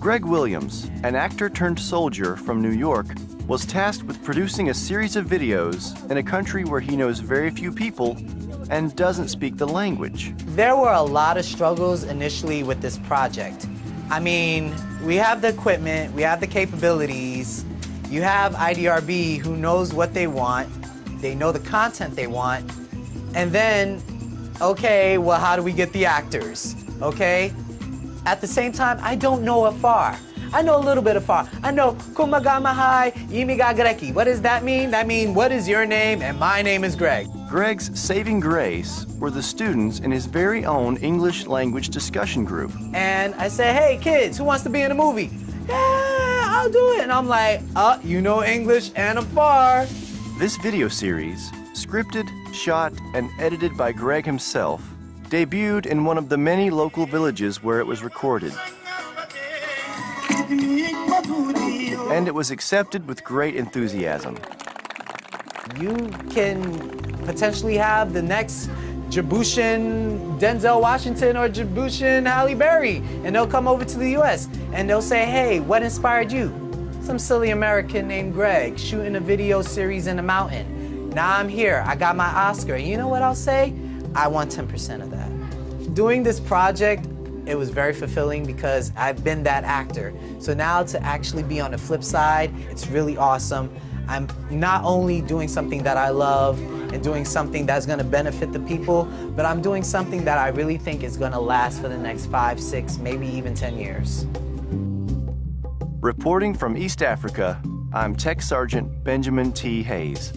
Greg Williams, an actor turned soldier from New York, was tasked with producing a series of videos in a country where he knows very few people and doesn't speak the language. There were a lot of struggles initially with this project. I mean, we have the equipment, we have the capabilities, you have IDRB who knows what they want, they know the content they want, and then, okay, well, how do we get the actors, okay? At the same time, I don't know Afar. I know a little bit of Afar. I know Kumagamahai Yimiga Greki. What does that mean? That means, what is your name? And my name is Greg. Greg's saving grace were the students in his very own English language discussion group. And I say, hey, kids, who wants to be in a movie? Yeah, I'll do it. And I'm like, uh, you know English and Afar. This video series, scripted, shot, and edited by Greg himself, debuted in one of the many local villages where it was recorded. And it was accepted with great enthusiasm. You can potentially have the next Djiboutian Denzel Washington or Djiboutian Halle Berry, and they'll come over to the US and they'll say, hey, what inspired you? Some silly American named Greg shooting a video series in a mountain. Now I'm here, I got my Oscar. You know what I'll say? I want 10% of that. Doing this project, it was very fulfilling because I've been that actor. So now to actually be on the flip side, it's really awesome. I'm not only doing something that I love and doing something that's gonna benefit the people, but I'm doing something that I really think is gonna last for the next five, six, maybe even 10 years. Reporting from East Africa, I'm Tech Sergeant Benjamin T. Hayes.